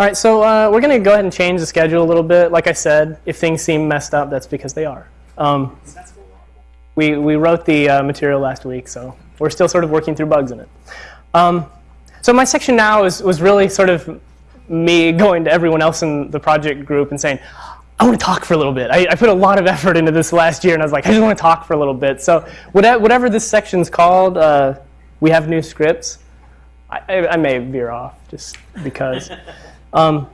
All right, so uh, we're going to go ahead and change the schedule a little bit. Like I said, if things seem messed up, that's because they are. Um, we, we wrote the uh, material last week, so we're still sort of working through bugs in it. Um, so my section now is, was really sort of me going to everyone else in the project group and saying, I want to talk for a little bit. I, I, put a lot of effort into this last year, and I was like, I just want to talk for a little bit. So whatever this section's called, uh, we have new scripts. I, I, may veer off just because. Um,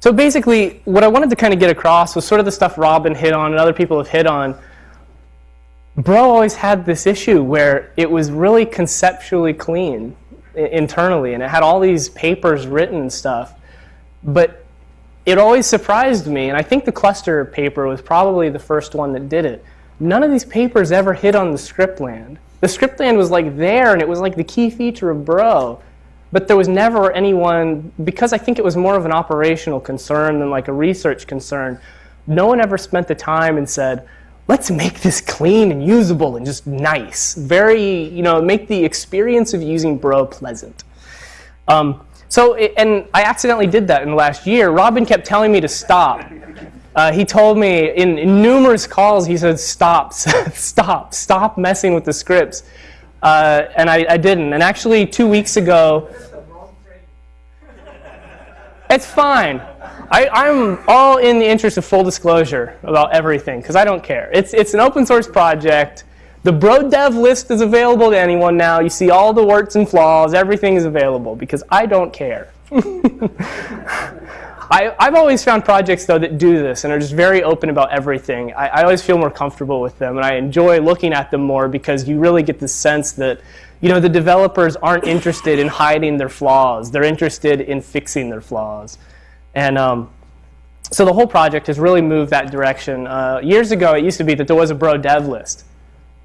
so basically, what I wanted to kind of get across was sort of the stuff Robin hit on and other people have hit on. Bro always had this issue where it was really conceptually clean internally, and it had all these papers written and stuff. But it always surprised me, and I think the cluster paper was probably the first one that did it. None of these papers ever hit on the script land. The script land was like there, and it was like the key feature of Bro. But there was never anyone, because I think it was more of an operational concern than like a research concern, no one ever spent the time and said, let's make this clean and usable and just nice. Very, you know, make the experience of using Bro pleasant. Um, so, and I accidentally did that in the last year. Robin kept telling me to stop. Uh, he told me in, in, numerous calls, he said, stop, stop, stop messing with the scripts. Uh, and I, I, didn't. And actually, two weeks ago, it's fine. I, am all in the interest of full disclosure about everything because I don't care. It's, it's an open source project. The Bro Dev list is available to anyone now. You see all the warts and flaws. Everything is available because I don't care. I, have always found projects, though, that do this and are just very open about everything. I, I, always feel more comfortable with them, and I enjoy looking at them more because you really get the sense that you know, the developers aren't interested in hiding their flaws. They're interested in fixing their flaws. And um, so the whole project has really moved that direction. Uh, years ago, it used to be that there was a Bro Dev list.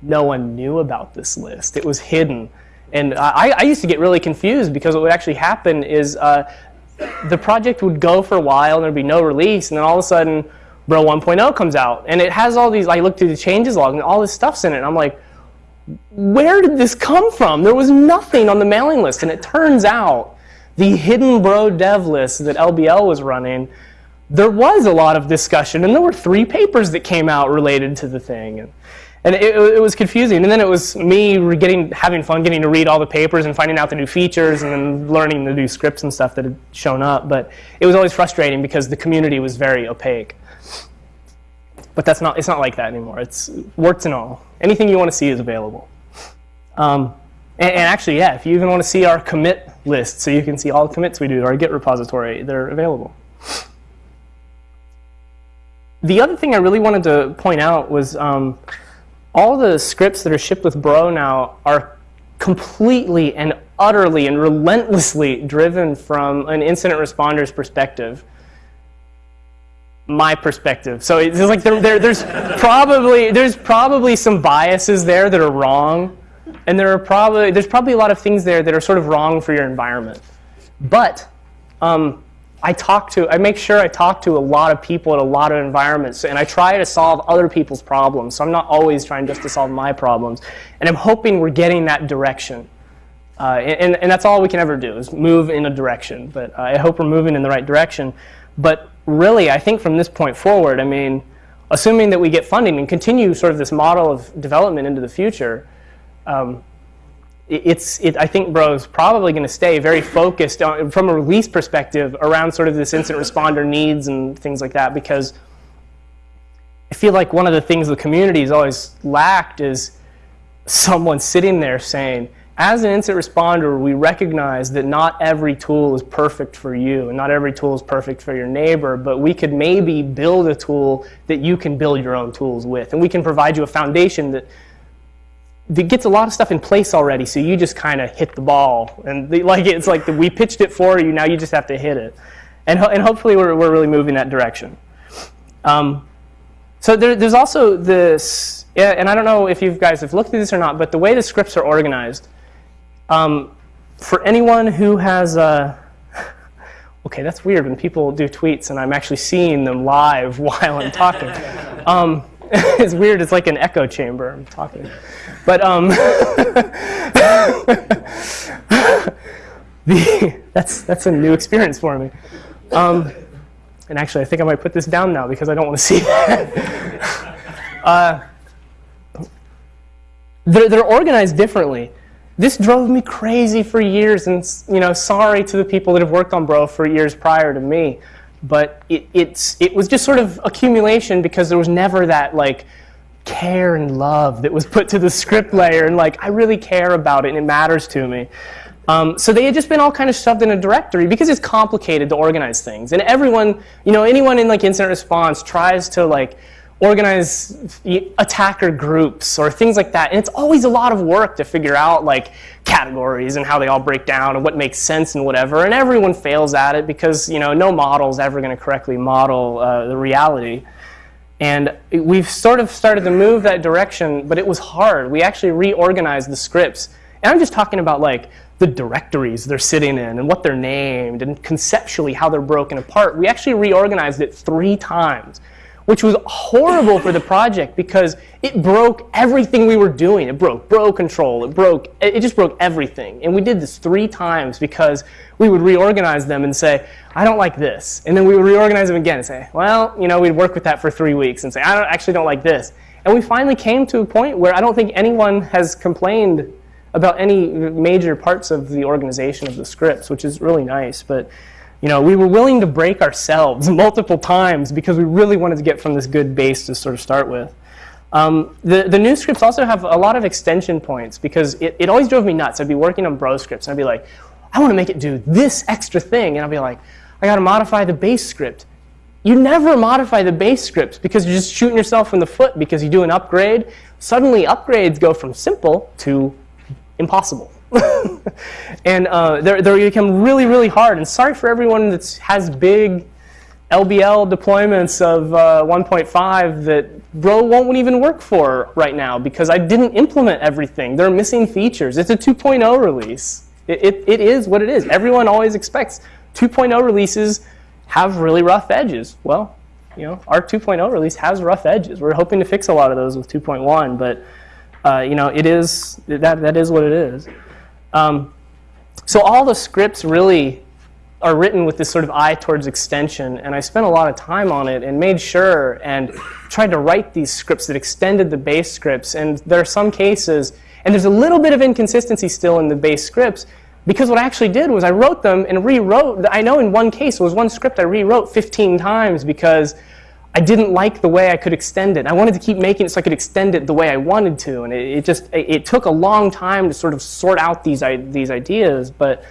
No one knew about this list. It was hidden. And I, I used to get really confused because what would actually happen is uh, the project would go for a while and there'd be no release, and then all of a sudden, Bro 1.0 comes out, and it has all these. I look through the changes log, and all this stuff's in it. And I'm like, where did this come from? There was nothing on the mailing list, and it turns out the hidden Bro dev list that LBL was running, there was a lot of discussion, and there were three papers that came out related to the thing. And, and it, it, was confusing. And then it was me getting, having fun getting to read all the papers and finding out the new features and then learning the new scripts and stuff that had shown up. But it was always frustrating because the community was very opaque. But that's not, it's not like that anymore. It's warts and all. Anything you want to see is available. Um, and, and, actually, yeah, if you even want to see our commit list so you can see all the commits we do, our Git repository, they're available. The other thing I really wanted to point out was um, all the scripts that are shipped with Bro now are completely and utterly and relentlessly driven from an incident responder's perspective. My perspective. So it's like there, there, there's probably there's probably some biases there that are wrong, and there are probably there's probably a lot of things there that are sort of wrong for your environment. But um, I talk to, I make sure I talk to a lot of people in a lot of environments, and I try to solve other people's problems. So I'm not always trying just to solve my problems. And I'm hoping we're getting that direction. Uh, and, and, that's all we can ever do is move in a direction. But uh, I hope we're moving in the right direction. But really, I think from this point forward, I mean, assuming that we get funding and continue sort of this model of development into the future, um, it's, it, I think Bro is probably going to stay very focused on, from a release perspective around sort of this incident responder needs and things like that because I feel like one of the things the community has always lacked is someone sitting there saying, as an incident responder, we recognize that not every tool is perfect for you and not every tool is perfect for your neighbor, but we could maybe build a tool that you can build your own tools with. And we can provide you a foundation that that gets a lot of stuff in place already, so you just kind of hit the ball. And the, like it's like the, we pitched it for you, now you just have to hit it. And, ho and hopefully we're, we're really moving that direction. Um, so there, there's also this, and I don't know if you guys have looked at this or not, but the way the scripts are organized, um, for anyone who has, uh, okay, that's weird when people do tweets and I'm actually seeing them live while I'm talking. Um, it's weird, it's like an echo chamber, I'm talking. But um, the, that's, that's a new experience for me. Um, and actually, I think I might put this down now because I don't want to see that. uh, they're, they're organized differently. This drove me crazy for years, and you know, sorry to the people that have worked on Bro for years prior to me, but it, it's, it was just sort of accumulation because there was never that like care and love that was put to the script layer, and like I really care about it and it matters to me. Um, so they had just been all kind of shoved in a directory because it's complicated to organize things. And everyone, you know, anyone in like incident response tries to like organize attacker groups or things like that. And it's always a lot of work to figure out like categories and how they all break down and what makes sense and whatever. And everyone fails at it because, you know, no model is ever going to correctly model uh, the reality. And we've sort of started to move that direction, but it was hard. We actually reorganized the scripts. And I'm just talking about like the directories they're sitting in and what they're named and conceptually how they're broken apart. We actually reorganized it three times, which was horrible for the project because it broke everything we were doing. It broke bro control, it broke, it just broke everything. And we did this three times because we would reorganize them and say, I don't like this. And then we would reorganize them again and say, well, you know, we'd work with that for three weeks and say, I don't, actually don't like this. And we finally came to a point where I don't think anyone has complained about any major parts of the organization of the scripts, which is really nice. But you know, we were willing to break ourselves multiple times because we really wanted to get from this good base to sort of start with. Um, the, the new scripts also have a lot of extension points because it, it always drove me nuts. I'd be working on bro scripts and I'd be like, I want to make it do this extra thing. And I'd be like, I got to modify the base script. You never modify the base scripts because you're just shooting yourself in the foot because you do an upgrade. Suddenly upgrades go from simple to impossible. and uh, they're, they become really, really hard. And sorry for everyone that has big LBL deployments of uh, 1.5 that Bro won't even work for right now because I didn't implement everything. They're missing features. It's a 2.0 release. It, it, it is what it is. Everyone always expects 2.0 releases have really rough edges. Well, you know, our 2.0 release has rough edges. We're hoping to fix a lot of those with 2.1, but uh, you know, it is, that, that is what it is. Um, so all the scripts really are written with this sort of eye towards extension, and I spent a lot of time on it and made sure and tried to write these scripts that extended the base scripts. And there are some cases, and there's a little bit of inconsistency still in the base scripts, because what I actually did was I wrote them and rewrote. I know in one case, it was one script I rewrote 15 times because I didn't like the way I could extend it. I wanted to keep making it so I could extend it the way I wanted to, and it, it just it, it, took a long time to sort of sort out these these ideas. But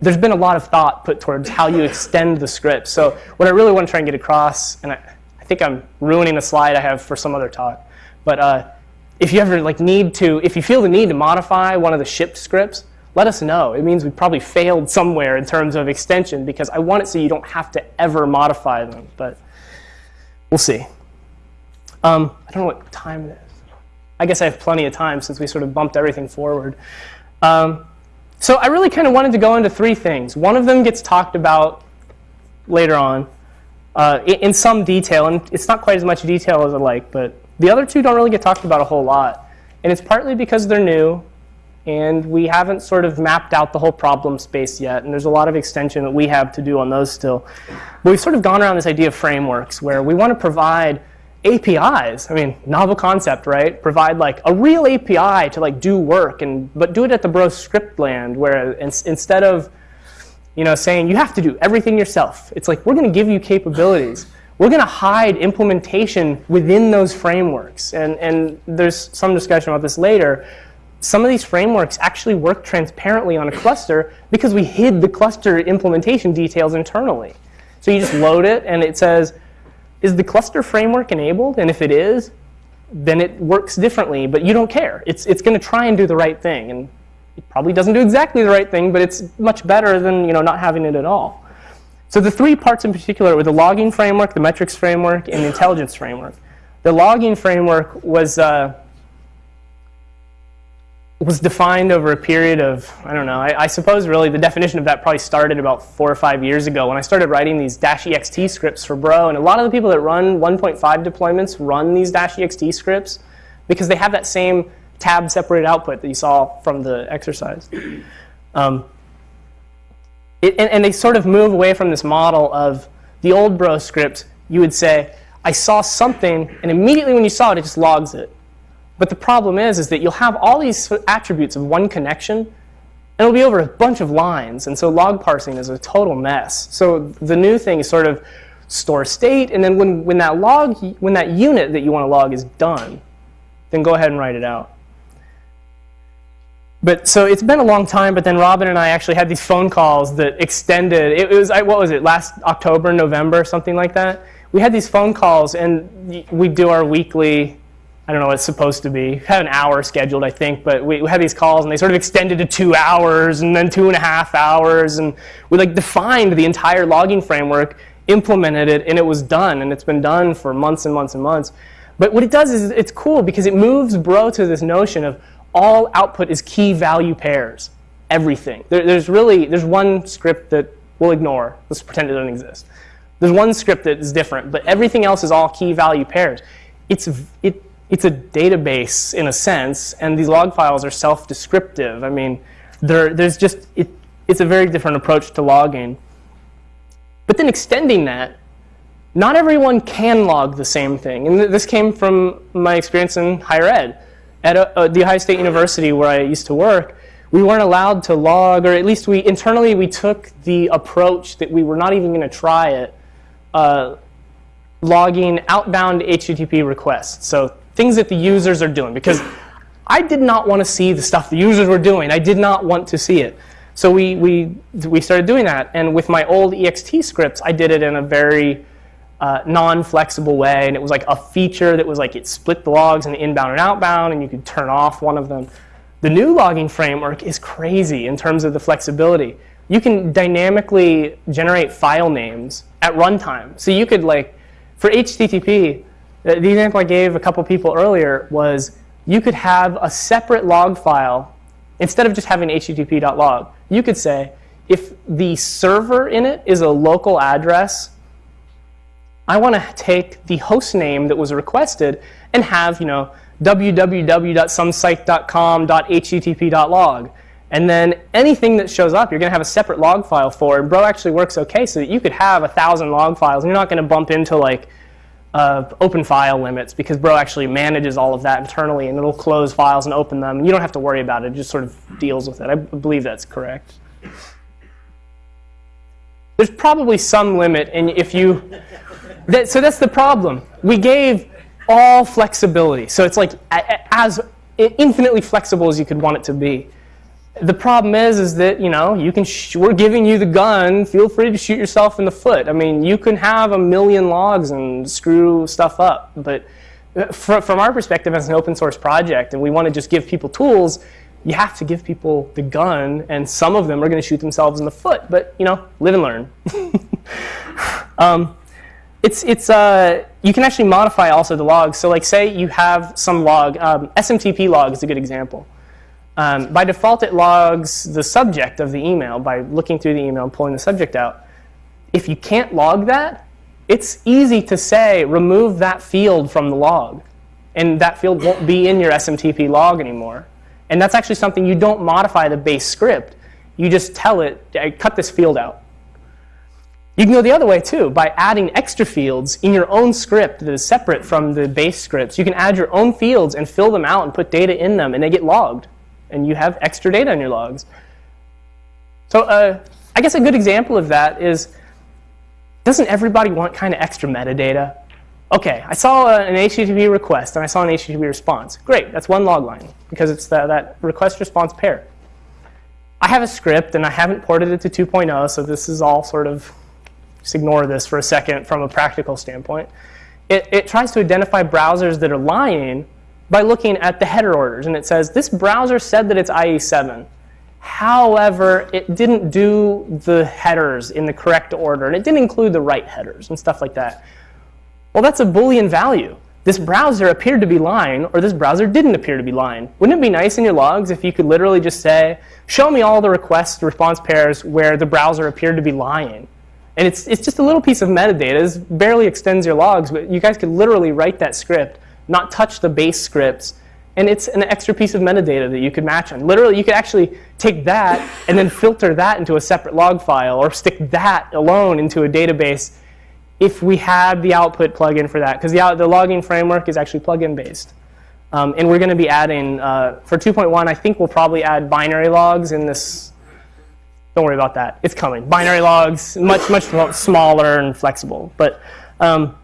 there's been a lot of thought put towards how you extend the script. So what I really want to try and get across, and I, I think I'm ruining a slide I have for some other talk, but uh, if you ever like need to, if you feel the need to modify one of the shipped scripts, let us know. It means we probably failed somewhere in terms of extension because I want it so you don't have to ever modify them. But We'll see. Um, I don't know what time it is. I guess I have plenty of time since we sort of bumped everything forward. Um, so I really kind of wanted to go into three things. One of them gets talked about later on uh, in some detail, and it's not quite as much detail as I like, but the other two don't really get talked about a whole lot. And it's partly because they're new, and we haven't sort of mapped out the whole problem space yet, and there's a lot of extension that we have to do on those still. But we've sort of gone around this idea of frameworks where we want to provide APIs. I mean, novel concept, right? Provide like a real API to like do work, and but do it at the bro script land where in, instead of you know saying you have to do everything yourself, it's like we're going to give you capabilities. We're going to hide implementation within those frameworks, and and there's some discussion about this later some of these frameworks actually work transparently on a cluster because we hid the cluster implementation details internally. So you just load it and it says, is the cluster framework enabled? And if it is, then it works differently, but you don't care. It's, it's going to try and do the right thing. And it probably doesn't do exactly the right thing, but it's much better than you know, not having it at all. So the three parts in particular were the logging framework, the metrics framework, and the intelligence framework. The logging framework was uh, was defined over a period of, I don't know, I, I, suppose really the definition of that probably started about four or five years ago when I started writing these dash ext scripts for Bro. And a lot of the people that run 1.5 deployments run these dash ext scripts because they have that same tab separated output that you saw from the exercise. Um, it, and, and they sort of move away from this model of the old bro script. You would say, I saw something, and immediately when you saw it, it just logs it. But the problem is, is that you'll have all these attributes of one connection, and it'll be over a bunch of lines. And so log parsing is a total mess. So the new thing is sort of store state, and then when, when that log, when that unit that you want to log is done, then go ahead and write it out. But so it's been a long time, but then Robin and I actually had these phone calls that extended. It was, what was it, last October, November, something like that? We had these phone calls, and we do our weekly, I don't know what it's supposed to be. We had an hour scheduled, I think, but we, we had these calls, and they sort of extended to two hours, and then two and a half hours, and we like defined the entire logging framework, implemented it, and it was done, and it's been done for months and months and months. But what it does is it's cool because it moves Bro to this notion of all output is key value pairs, everything. There, there's really, there's one script that we'll ignore. Let's pretend it doesn't exist. There's one script that is different, but everything else is all key value pairs. It's, it, it's a database in a sense, and these log files are self-descriptive. I mean, there's just, it, it's a very different approach to logging. But then extending that, not everyone can log the same thing. And this came from my experience in higher ed at a, uh, the Ohio State University where I used to work, we weren't allowed to log, or at least we internally we took the approach that we were not even going to try it, uh, logging outbound HTTP requests. So things that the users are doing, because I did not want to see the stuff the users were doing. I did not want to see it. So we, we, we started doing that. And with my old EXT scripts, I did it in a very uh, non-flexible way, and it was like a feature that was like it split the logs in inbound and outbound, and you could turn off one of them. The new logging framework is crazy in terms of the flexibility. You can dynamically generate file names at runtime. So you could like, for HTTP, Uh, the example I gave a couple people earlier was you could have a separate log file instead of just having http.log. You could say, if the server in it is a local address I want to take the host name that was requested and have, you know, www.somesite.com.http.log. And then anything that shows up, you're going to have a separate log file for. And Bro actually works okay so that you could have a thousand log files. And you're not going to bump into like uh, open file limits because Bro actually manages all of that internally and it'll close files and open them. You don't have to worry about it. It just sort of deals with it. I believe that's correct. There's probably some limit, and if you that, so that's the problem. We gave all flexibility. So it's like as infinitely flexible as you could want it to be. The problem is, is that you know you can. we're giving you the gun. Feel free to shoot yourself in the foot. I mean, you can have a million logs and screw stuff up, but uh, from our perspective as an open source project, and we want to just give people tools, you have to give people the gun, and some of them are going to shoot themselves in the foot. But you know, live and learn. um, it's, it's, uh, you can actually modify also the logs. So like say you have some log, um, SMTP log is a good example. Um, by default, it logs the subject of the email by looking through the email and pulling the subject out. If you can't log that, it's easy to say remove that field from the log. And that field won't be in your SMTP log anymore. And that's actually something you don't modify the base script. You just tell it, cut this field out. You can go the other way too, by adding extra fields in your own script that is separate from the base scripts. You can add your own fields and fill them out and put data in them, and they get logged. And you have extra data in your logs. So uh, I guess a good example of that is, doesn't everybody want kind of extra metadata? OK, I saw an HTTP request, and I saw an HTTP response. Great, that's one log line, because it's the, that request-response pair. I have a script, and I haven't ported it to 2.0, so this is all sort of just ignore this for a second from a practical standpoint. It, it tries to identify browsers that are lying by looking at the header orders. And it says, this browser said that it's IE7. However, it didn't do the headers in the correct order, and it didn't include the right headers and stuff like that. Well, that's a Boolean value. This browser appeared to be lying, or this browser didn't appear to be lying. Wouldn't it be nice in your logs if you could literally just say, show me all the request response pairs where the browser appeared to be lying? And it's, it's just a little piece of metadata. It barely extends your logs, but you guys could literally write that script, not touch the base scripts, and it's an extra piece of metadata that you could match on. Literally, you could actually take that and then filter that into a separate log file or stick that alone into a database if we had the output plugin for that, because the, the logging framework is actually plugin based. Um, and we're going to be adding, uh, for 2.1, I think we'll probably add binary logs in this. Don't worry about that. It's coming. Binary logs, much, much smaller and flexible. But um,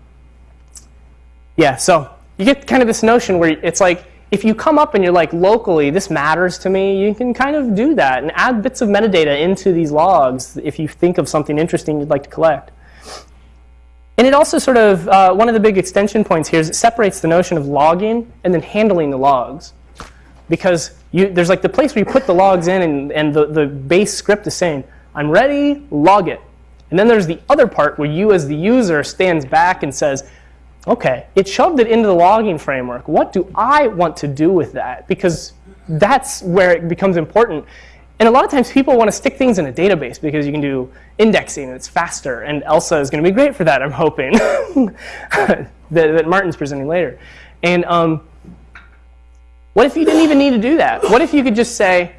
yeah, so you get kind of this notion where it's like, if you come up and you're like, locally, this matters to me, you can kind of do that and add bits of metadata into these logs if you think of something interesting you'd like to collect. And it also sort of, uh, one of the big extension points here is it separates the notion of logging and then handling the logs. Because you, there's like the place where you put the logs in and, and the, the base script is saying, I'm ready, log it. And then there's the other part where you as the user stands back and says, okay, it shoved it into the logging framework. What do I want to do with that? Because that's where it becomes important. And a lot of times people want to stick things in a database because you can do indexing and it's faster. And ELSA is going to be great for that, I'm hoping, that, that, Martin's presenting later. And um, what if you didn't even need to do that? What if you could just say,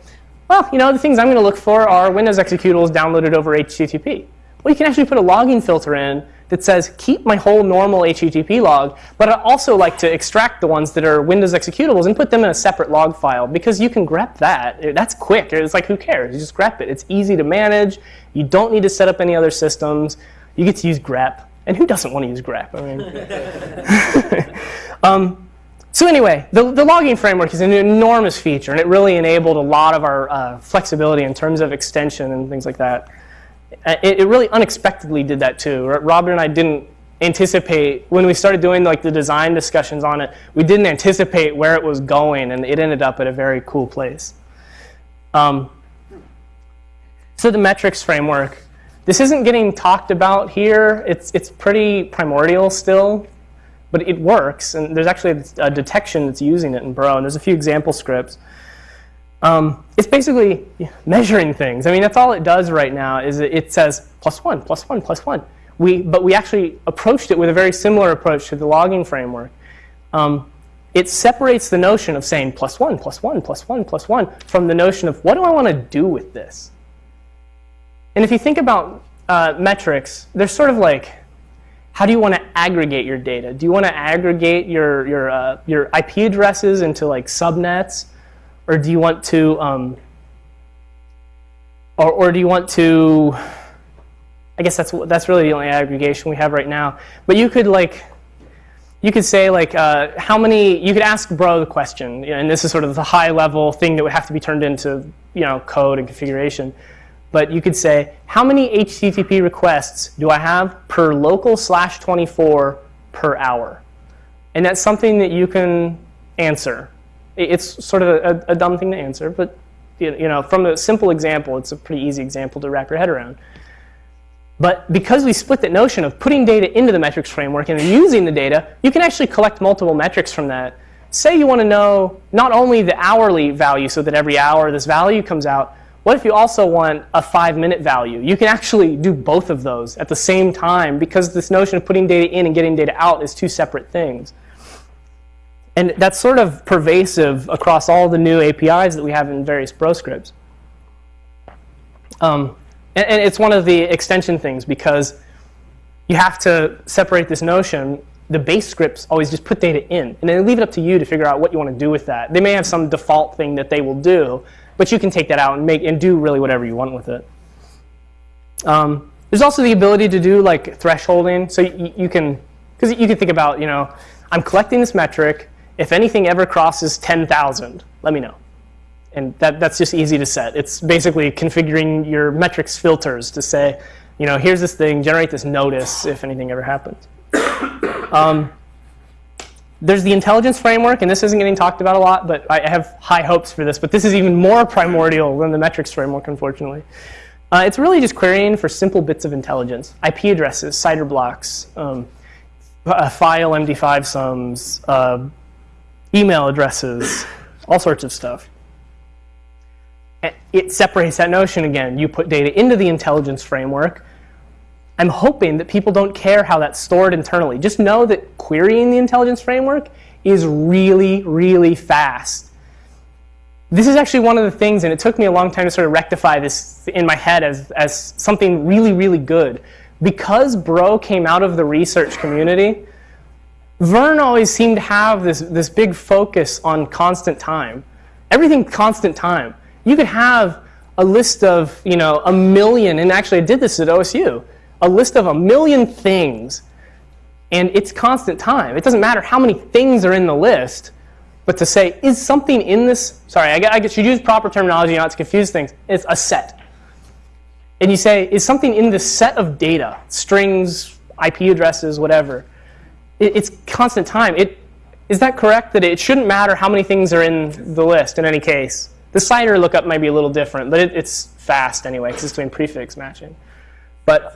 well, you know, the things I'm going to look for are Windows executables downloaded over HTTP. Well, you can actually put a logging filter in that says keep my whole normal HTTP log, but I also like to extract the ones that are Windows executables and put them in a separate log file because you can grep that. That's quick. It's like who cares? You just grep it. It's easy to manage. You don't need to set up any other systems. You get to use grep. And who doesn't want to use grep? I mean, um, so anyway, the, the, logging framework is an enormous feature, and it really enabled a lot of our uh, flexibility in terms of extension and things like that. Uh, it, it, really unexpectedly did that too. Robin and I didn't anticipate, when we started doing like the design discussions on it, we didn't anticipate where it was going and it ended up at a very cool place. Um, so the metrics framework, this isn't getting talked about here. It's, it's pretty primordial still, but it works. And there's actually a detection that's using it in Bro, and there's a few example scripts. Um, it's basically measuring things. I mean, that's all it does right now is it says plus one, plus one, plus one. We, but we actually approached it with a very similar approach to the logging framework. Um, it separates the notion of saying plus one, plus one, plus one, plus one from the notion of what do I want to do with this? And if you think about uh, metrics, they're sort of like, how do you want to aggregate your data? Do you want to aggregate your, your, uh, your IP addresses into like subnets? Or do you want to, um, or, or do you want to, I guess that's, that's really the only aggregation we have right now. But you could like, you could say like, uh, how many, you could ask Bro the question, and this is sort of the high level thing that would have to be turned into you know, code and configuration. But you could say, how many HTTP requests do I have per local slash 24 per hour? And that's something that you can answer. It's sort of a, a dumb thing to answer, but you know, from a simple example, it's a pretty easy example to wrap your head around. But because we split that notion of putting data into the metrics framework and then using the data, you can actually collect multiple metrics from that. Say you want to know not only the hourly value so that every hour this value comes out, what if you also want a five minute value? You can actually do both of those at the same time because this notion of putting data in and getting data out is two separate things. And that's sort of pervasive across all the new APIs that we have in various Bro scripts. Um, and, and, it's one of the extension things because you have to separate this notion. The base scripts always just put data in, and then leave it up to you to figure out what you want to do with that. They may have some default thing that they will do, but you can take that out and make and do really whatever you want with it. Um, there's also the ability to do like thresholding, so you, you can, because you can think about, you know, I'm collecting this metric, if anything ever crosses 10,000, let me know. And that, that's just easy to set. It's basically configuring your metrics filters to say, you know, here's this thing, generate this notice if anything ever happens. um, there's the intelligence framework, and this isn't getting talked about a lot, but I have high hopes for this. But this is even more primordial than the metrics framework, unfortunately. Uh, it's really just querying for simple bits of intelligence, IP addresses, CIDR blocks, um, file MD5 sums, uh, email addresses, all sorts of stuff. It separates that notion again. You put data into the intelligence framework. I'm hoping that people don't care how that's stored internally. Just know that querying the intelligence framework is really, really fast. This is actually one of the things, and it took me a long time to sort of rectify this in my head as, as something really, really good. Because Bro came out of the research community, Vern always seemed to have this, this big focus on constant time. Everything constant time. You could have a list of, you know, a million, and actually I did this at OSU, a list of a million things, and it's constant time. It doesn't matter how many things are in the list, but to say, is something in this, sorry, I, I should use proper terminology not to confuse things, it's a set. And you say, is something in this set of data, strings, IP addresses, whatever, it, it's constant time. It, is that correct, that it shouldn't matter how many things are in the list in any case? The CIDR lookup might be a little different, but it, it's fast anyway because it's doing prefix matching. But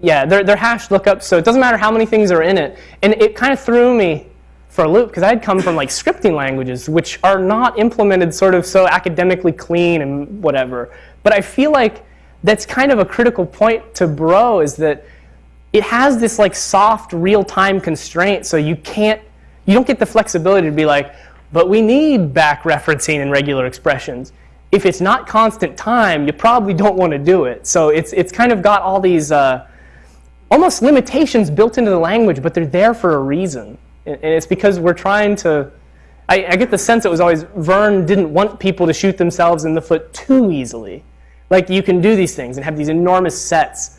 yeah, they're, they're hash lookups, so it doesn't matter how many things are in it. And it kind of threw me for a loop because I had come from like scripting languages, which are not implemented sort of so academically clean and whatever. But I feel like that's kind of a critical point to Bro is that it has this like soft real-time constraint, so you can't, you don't get the flexibility to be like, but we need back referencing and regular expressions. If it's not constant time, you probably don't want to do it. So it's, it's kind of got all these uh, almost limitations built into the language, but they're there for a reason. And it's because we're trying to, I, I get the sense it was always Vern didn't want people to shoot themselves in the foot too easily. Like you can do these things and have these enormous sets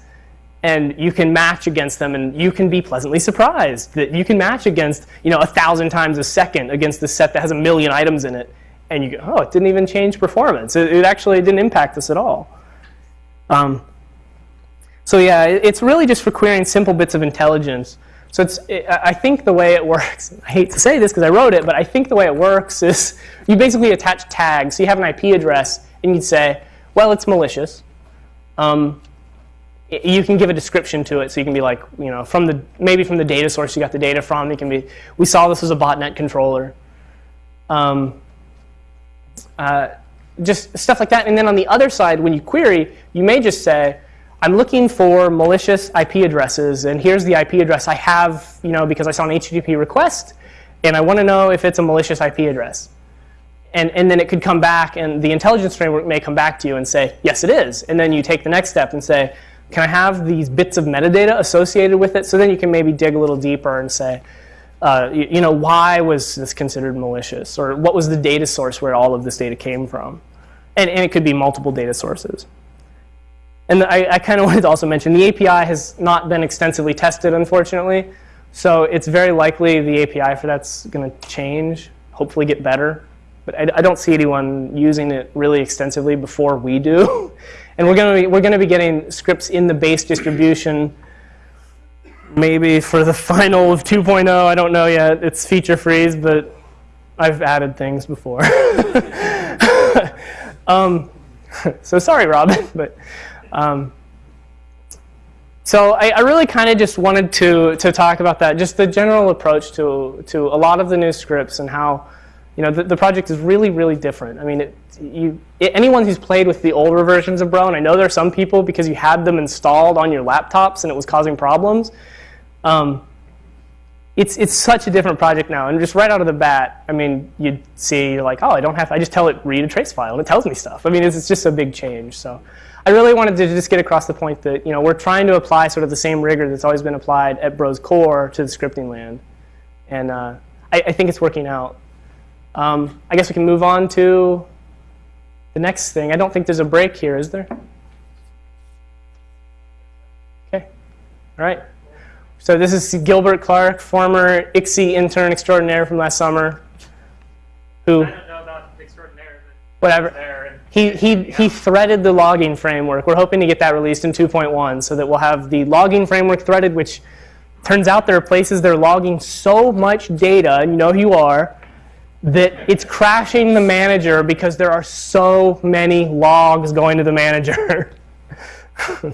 and you can match against them and you can be pleasantly surprised that you can match against you know a thousand times a second against the set that has a million items in it and you go oh it didn't even change performance. It, it actually didn't impact us at all. Um, so yeah it, it's really just for querying simple bits of intelligence. So it's it, I think the way it works I hate to say this because I wrote it but I think the way it works is you basically attach tags. So you have an IP address and you'd say well it's malicious. Um, you can give a description to it. So you can be like, you know, from the maybe from the data source you got the data from. You can be, we saw this as a botnet controller. Um, uh, just stuff like that. And then on the other side, when you query, you may just say, I'm looking for malicious IP addresses, and here's the IP address I have, you know, because I saw an HTTP request, and I want to know if it's a malicious IP address. And, and then it could come back, and the intelligence framework may come back to you and say, yes, it is. And then you take the next step and say, can I have these bits of metadata associated with it? So then you can maybe dig a little deeper and say, uh, you, you, know, why was this considered malicious? Or what was the data source where all of this data came from? And, and it could be multiple data sources. And I, I kind of wanted to also mention the API has not been extensively tested, unfortunately. So it's very likely the API for that's going to change, hopefully get better. But I, I don't see anyone using it really extensively before we do. And we're going to be, we're going to be getting scripts in the base distribution maybe for the final of 2.0. I don't know yet. It's feature freeze, but I've added things before. um, so sorry, Robin, but um, so I, I really kind of just wanted to to talk about that, just the general approach to to a lot of the new scripts and how you know, the, the, project is really, really different. I mean, it, you, it, anyone who's played with the older versions of Bro, and I know there are some people because you had them installed on your laptops and it was causing problems, um, it's, it's such a different project now. And just right out of the bat, I mean, you'd see, you're like, oh, I don't have, to, I just tell it, read a trace file, and it tells me stuff. I mean, it's, it's just a big change. So I really wanted to just get across the point that, you know, we're trying to apply sort of the same rigor that's always been applied at Bro's core to the scripting land. And uh, I, I think it's working out. Um, I guess we can move on to the next thing. I don't think there's a break here, is there? Okay. All right. So this is Gilbert Clark, former ICSI intern extraordinaire from last summer, who. I don't know about extraordinaire, but whatever. He, he, he threaded the logging framework. We're hoping to get that released in 2.1 so that we'll have the logging framework threaded, which turns out there are places they're logging so much data, and you know who you are, that it's crashing the manager because there are so many logs going to the manager.